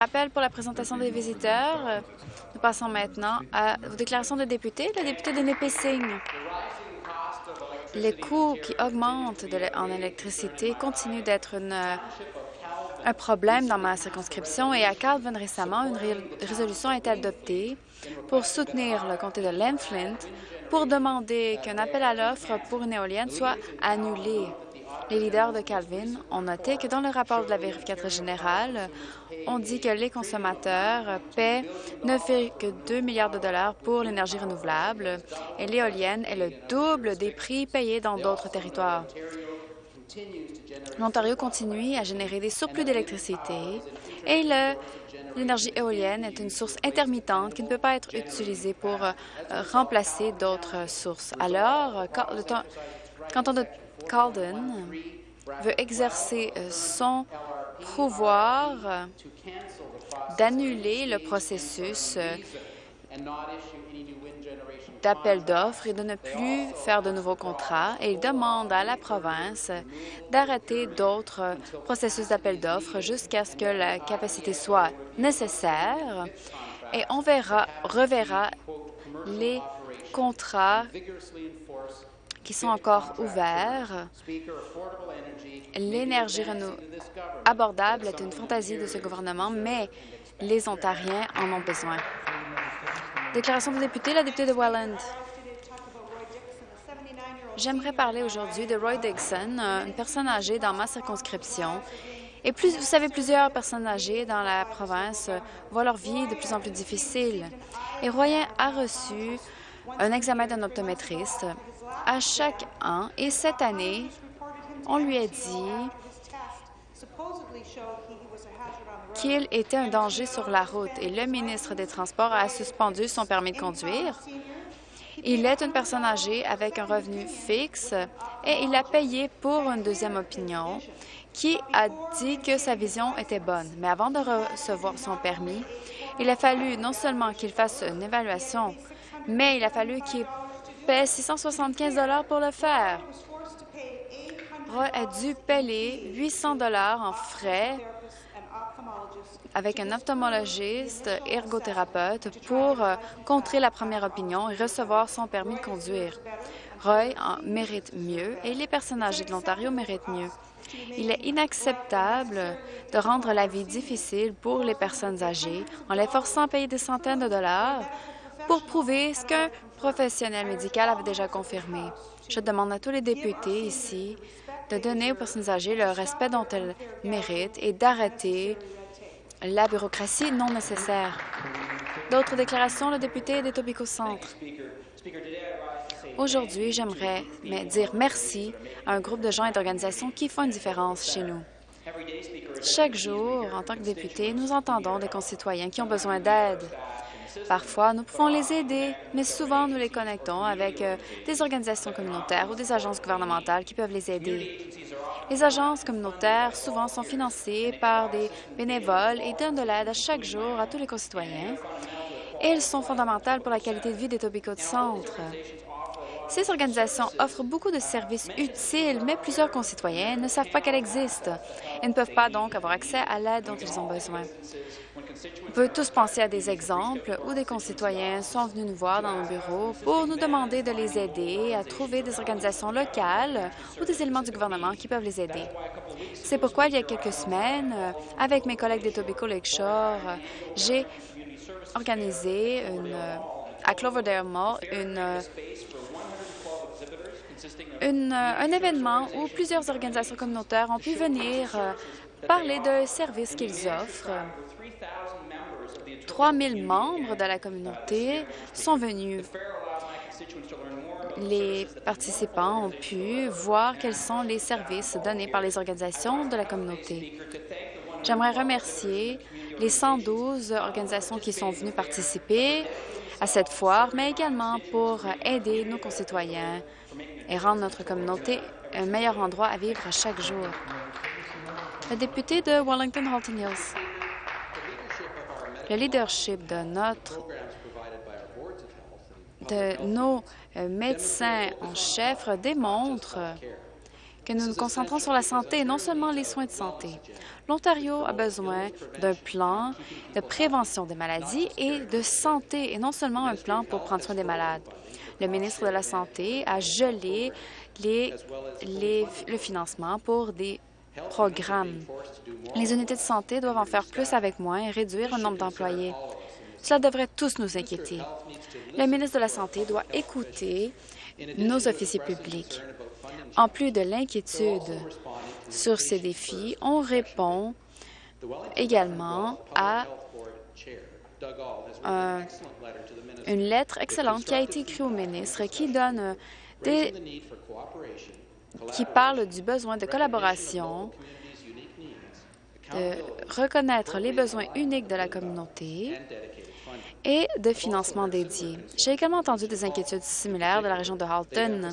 Appel pour la présentation des visiteurs. Nous passons maintenant aux déclarations de députés. Le député de Nipissing. Les coûts qui augmentent en électricité continuent d'être un problème dans ma circonscription et à Calvin récemment, une résolution a été adoptée pour soutenir le comté de Lenflint pour demander qu'un appel à l'offre pour une éolienne soit annulé. Les leaders de Calvin ont noté que dans le rapport de la vérificatrice générale, on dit que les consommateurs paient 9,2 milliards de dollars pour l'énergie renouvelable et l'éolienne est le double des prix payés dans d'autres territoires. L'Ontario continue à générer des surplus d'électricité et l'énergie éolienne est une source intermittente qui ne peut pas être utilisée pour euh, remplacer d'autres sources. Alors, quand, le temps, quand on Calden veut exercer euh, son pouvoir d'annuler le processus euh, d'appel d'offres et de ne plus faire de nouveaux contrats. Et il demande à la province d'arrêter d'autres processus d'appel d'offres jusqu'à ce que la capacité soit nécessaire. Et on verra, reverra les contrats qui sont encore ouverts. L'énergie abordable est une fantaisie de ce gouvernement, mais les Ontariens en ont besoin. Déclaration de député, la députée de Welland. J'aimerais parler aujourd'hui de Roy Dixon, une personne âgée dans ma circonscription. Et plus, vous savez, plusieurs personnes âgées dans la province voient leur vie de plus en plus difficile. Et Roy a reçu un examen d'un optométriste à chaque an et cette année, on lui a dit qu'il était un danger sur la route et le ministre des Transports a suspendu son permis de conduire. Il est une personne âgée avec un revenu fixe et il a payé pour une deuxième opinion qui a dit que sa vision était bonne. Mais avant de recevoir son permis, il a fallu non seulement qu'il fasse une évaluation, mais il a fallu qu'il 675 pour le faire. Roy a dû payer 800 en frais avec un ophtalmologiste ergothérapeute pour euh, contrer la première opinion et recevoir son permis de conduire. Roy mérite mieux et les personnes âgées de l'Ontario méritent mieux. Il est inacceptable de rendre la vie difficile pour les personnes âgées en les forçant à payer des centaines de dollars pour prouver ce qu'un professionnel médical avait déjà confirmé. Je demande à tous les députés ici de donner aux personnes âgées le respect dont elles méritent et d'arrêter la bureaucratie non nécessaire. D'autres déclarations, le député des Tobico Centre. Aujourd'hui, j'aimerais dire merci à un groupe de gens et d'organisations qui font une différence chez nous. Chaque jour, en tant que député, nous entendons des concitoyens qui ont besoin d'aide. Parfois, nous pouvons les aider, mais souvent, nous les connectons avec euh, des organisations communautaires ou des agences gouvernementales qui peuvent les aider. Les agences communautaires souvent sont financées par des bénévoles et donnent de l'aide à chaque jour à tous les concitoyens. Et elles sont fondamentales pour la qualité de vie des Tobico de Centre. Ces organisations offrent beaucoup de services utiles, mais plusieurs concitoyens ne savent pas qu'elles existent et ne peuvent pas donc avoir accès à l'aide dont ils ont besoin. On peut tous penser à des exemples où des concitoyens sont venus nous voir dans nos bureaux pour nous demander de les aider à trouver des organisations locales ou des éléments du gouvernement qui peuvent les aider. C'est pourquoi, il y a quelques semaines, avec mes collègues des Tobico Lakeshore, j'ai organisé à Cloverdale Mall une euh, un événement où plusieurs organisations communautaires ont pu venir euh, parler de services qu'ils offrent. 3 000 membres de la communauté sont venus. Les participants ont pu voir quels sont les services donnés par les organisations de la communauté. J'aimerais remercier les 112 organisations qui sont venues participer à cette foire, mais également pour aider nos concitoyens et rendre notre communauté un meilleur endroit à vivre chaque jour. Le député de Wellington-Halton Hills. Le leadership de notre de nos euh, médecins en chef démontre que nous nous concentrons sur la santé et non seulement les soins de santé. L'Ontario a besoin d'un plan de prévention des maladies et de santé, et non seulement un plan pour prendre soin des malades. Le ministre de la Santé a gelé le financement pour des programmes. Les unités de santé doivent en faire plus avec moins et réduire le nombre d'employés. Cela devrait tous nous inquiéter. Le ministre de la Santé doit écouter nos officiers publics. En plus de l'inquiétude sur ces défis, on répond également à une lettre excellente qui a été écrite au ministre qui donne des, qui parle du besoin de collaboration, de reconnaître les besoins uniques de la communauté et de financement dédié. J'ai également entendu des inquiétudes similaires de la région de Halton.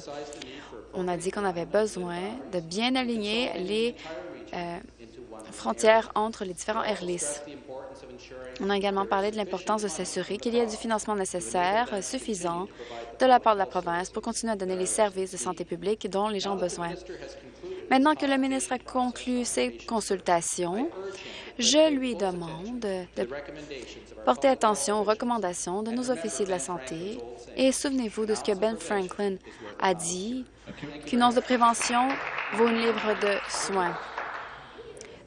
On a dit qu'on avait besoin de bien aligner les euh, frontières entre les différents airlists. On a également parlé de l'importance de s'assurer qu'il y ait du financement nécessaire euh, suffisant de la part de la province pour continuer à donner les services de santé publique dont les gens ont besoin. Maintenant que le ministre a conclu ses consultations, je lui demande de porter attention aux recommandations de nos officiers de la santé et souvenez-vous de ce que Ben Franklin a dit, qu'une once de prévention vaut une livre de soins.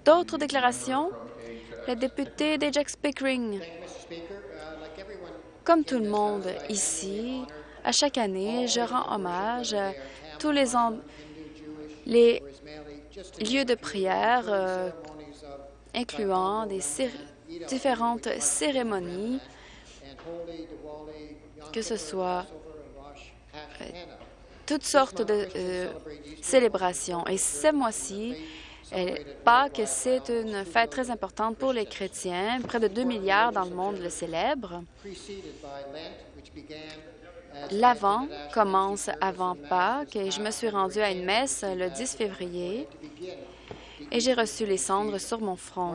D'autres déclarations? Le député d'Ajax Pickering. Comme tout le monde ici, à chaque année, je rends hommage à tous les, les lieux de prière euh, incluant des différentes cérémonies, que ce soit euh, toutes sortes de euh, célébrations. Et ce mois-ci, Pâques, c'est une fête très importante pour les chrétiens. Près de 2 milliards dans le monde le célèbrent. L'Avent commence avant Pâques et je me suis rendue à une messe le 10 février et j'ai reçu les cendres sur mon front.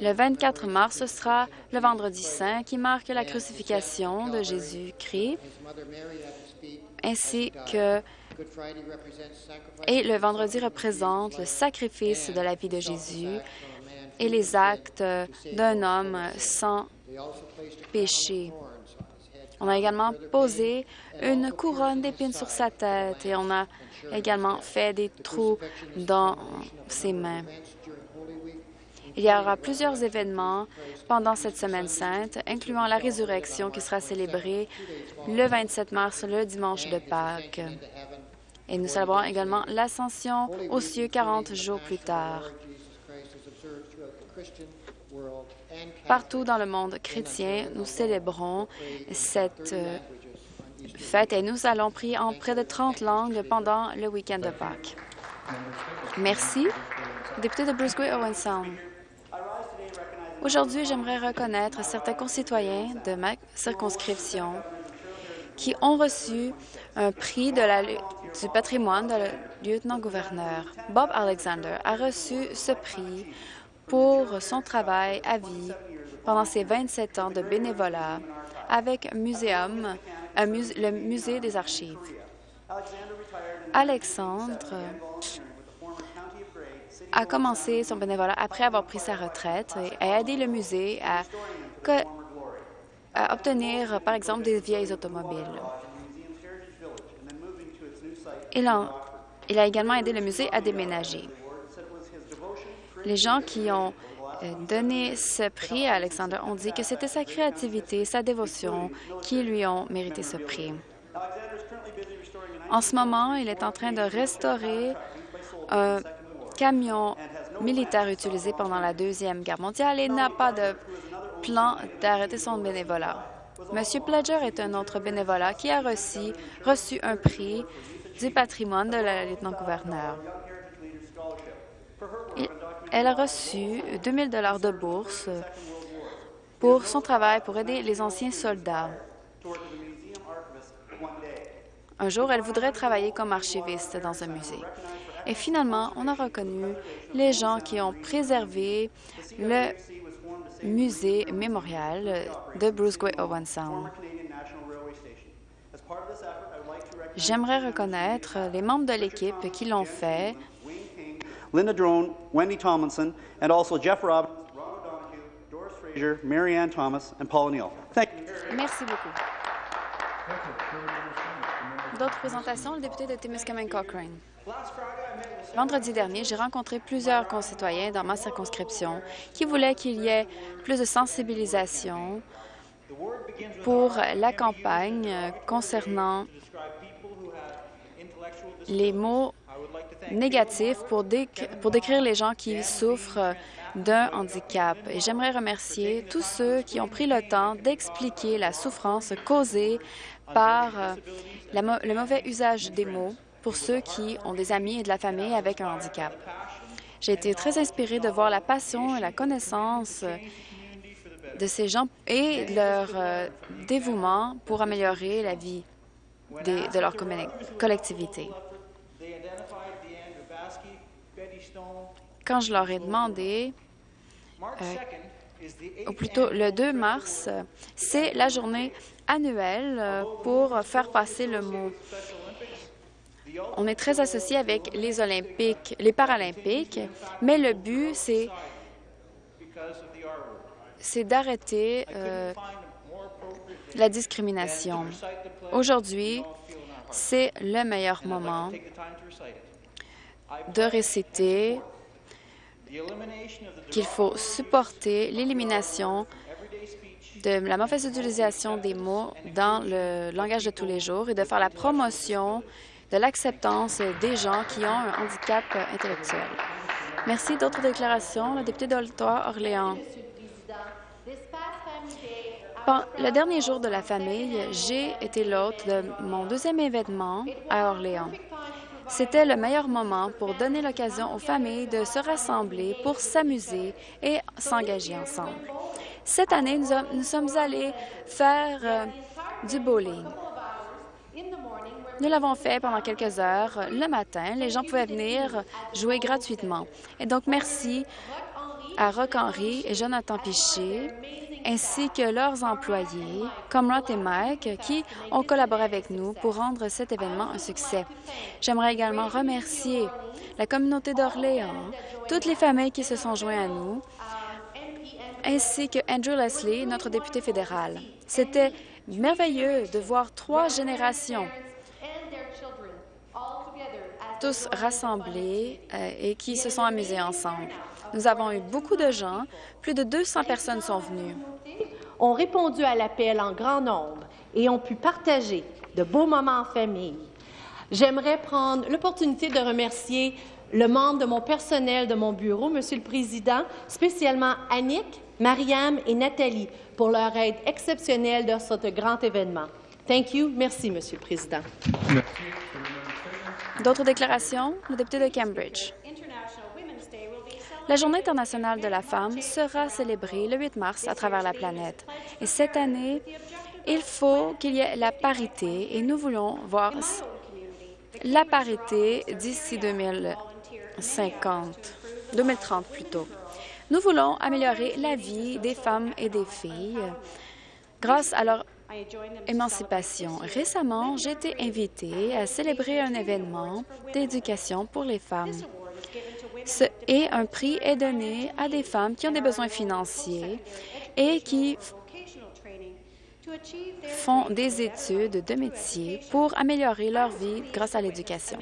Le 24 mars, ce sera le Vendredi saint qui marque la crucifixion de Jésus-Christ, ainsi que et le vendredi représente le sacrifice de la vie de Jésus et les actes d'un homme sans péché. On a également posé une couronne d'épines sur sa tête et on a également fait des trous dans ses mains. Il y aura plusieurs événements pendant cette semaine sainte, incluant la résurrection qui sera célébrée le 27 mars, le dimanche de Pâques. Et nous célébrons également l'ascension aux cieux 40 jours plus tard. Partout dans le monde chrétien, nous célébrons cette euh, fête et nous allons prier en près de 30 langues pendant le week-end de Pâques. Merci. Député de Bruce Grey Owen Sound. Aujourd'hui, j'aimerais reconnaître certains concitoyens de ma circonscription qui ont reçu un prix du patrimoine de lieutenant-gouverneur. Bob Alexander a reçu ce prix pour son travail à vie pendant ses 27 ans de bénévolat avec le Musée des Archives. Alexandre a commencé son bénévolat après avoir pris sa retraite et a aidé le musée à, obtenir, par exemple, des vieilles automobiles. Il a également aidé le musée à déménager. Les gens qui ont euh, donné ce prix à Alexander ont dit que c'était sa créativité, sa dévotion qui lui ont mérité ce prix. En ce moment, il est en train de restaurer un camion militaire utilisé pendant la Deuxième Guerre mondiale et n'a pas de plan d'arrêter son bénévolat. Monsieur Pledger est un autre bénévolat qui a reçu, reçu un prix du patrimoine de la lieutenant-gouverneur. Elle a reçu 2 000 de bourse pour son travail pour aider les anciens soldats. Un jour, elle voudrait travailler comme archiviste dans un musée. Et finalement, on a reconnu les gens qui ont préservé le musée mémorial de Bruce Gray Owen Sound. J'aimerais reconnaître les membres de l'équipe qui l'ont fait, Linda Drone, Wendy Tomlinson, and also Jeff Robbins, Ron O'Donoghue, Doris Fraser, Mary Ann Thomas, and Paul O'Neill. Thank you. Merci beaucoup. D'autres présentations, le député de Timiskaming Cochrane. Vendredi dernier, j'ai rencontré plusieurs concitoyens dans ma circonscription qui voulaient qu'il y ait plus de sensibilisation pour la campagne concernant les mots négatifs pour, pour décrire les gens qui souffrent d'un handicap. Et j'aimerais remercier tous ceux qui ont pris le temps d'expliquer la souffrance causée par euh, le mauvais usage des mots pour ceux qui ont des amis et de la famille avec un handicap. J'ai été très inspirée de voir la passion et la connaissance de ces gens et leur euh, dévouement pour améliorer la vie de leur collectivité. Quand je leur ai demandé, euh, ou plutôt le 2 mars, c'est la journée annuelle euh, pour faire passer le mot. On est très associé avec les Olympiques, les Paralympiques, mais le but, c'est d'arrêter euh, la discrimination. Aujourd'hui, c'est le meilleur moment de réciter qu'il faut supporter l'élimination de la mauvaise utilisation des mots dans le langage de tous les jours et de faire la promotion de l'acceptance des gens qui ont un handicap intellectuel. Merci. D'autres déclarations? Le député d'Orléans. Le dernier jour de la famille, j'ai été l'hôte de mon deuxième événement à Orléans. C'était le meilleur moment pour donner l'occasion aux familles de se rassembler pour s'amuser et s'engager ensemble. Cette année, nous, sommes allés faire euh, du bowling. Nous l'avons fait pendant quelques heures le matin. Les gens pouvaient venir jouer gratuitement. Et donc, merci à Rock Henry et Jonathan Piché ainsi que leurs employés, comme Rod et Mike, qui ont collaboré avec nous pour rendre cet événement un succès. J'aimerais également remercier la communauté d'Orléans, toutes les familles qui se sont jointes à nous, ainsi que Andrew Leslie, notre député fédéral. C'était merveilleux de voir trois générations tous rassemblés euh, et qui se sont amusés ensemble. Nous avons eu beaucoup de gens. Plus de 200 personnes sont venues. Ont répondu à l'appel en grand nombre et ont pu partager de beaux moments en famille. J'aimerais prendre l'opportunité de remercier le membre de mon personnel de mon bureau, Monsieur le Président, spécialement Annick, Mariam et Nathalie, pour leur aide exceptionnelle dans ce grand événement. Thank you. Merci, Monsieur le Président. D'autres déclarations? Le député de Cambridge. La Journée internationale de la femme sera célébrée le 8 mars à travers la planète. Et cette année, il faut qu'il y ait la parité et nous voulons voir la parité d'ici 2050, 2030 plutôt. Nous voulons améliorer la vie des femmes et des filles grâce à leur émancipation. Récemment, j'ai été invitée à célébrer un événement d'éducation pour les femmes et un prix est donné à des femmes qui ont des besoins financiers et qui font des études de métier pour améliorer leur vie grâce à l'éducation.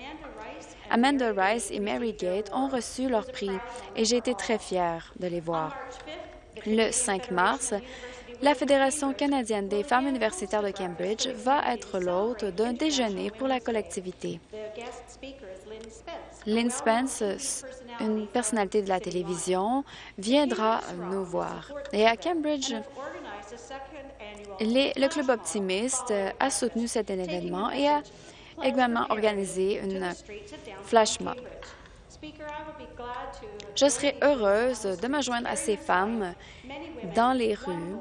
Amanda Rice et Mary Gate ont reçu leur prix et j'ai été très fière de les voir. Le 5 mars, la Fédération canadienne des femmes universitaires de Cambridge va être l'hôte d'un déjeuner pour la collectivité. Lynn Spence, une personnalité de la télévision, viendra nous voir. Et à Cambridge, le Club Optimiste a soutenu cet événement et a également organisé une flash mob. Je serai heureuse de me joindre à ces femmes dans les rues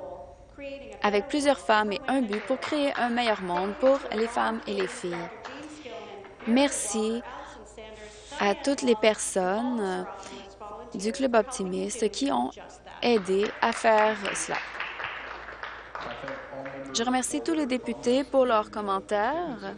avec plusieurs femmes et un but pour créer un meilleur monde pour les femmes et les filles. Merci à toutes les personnes du Club Optimiste qui ont aidé à faire cela. Je remercie tous les députés pour leurs commentaires.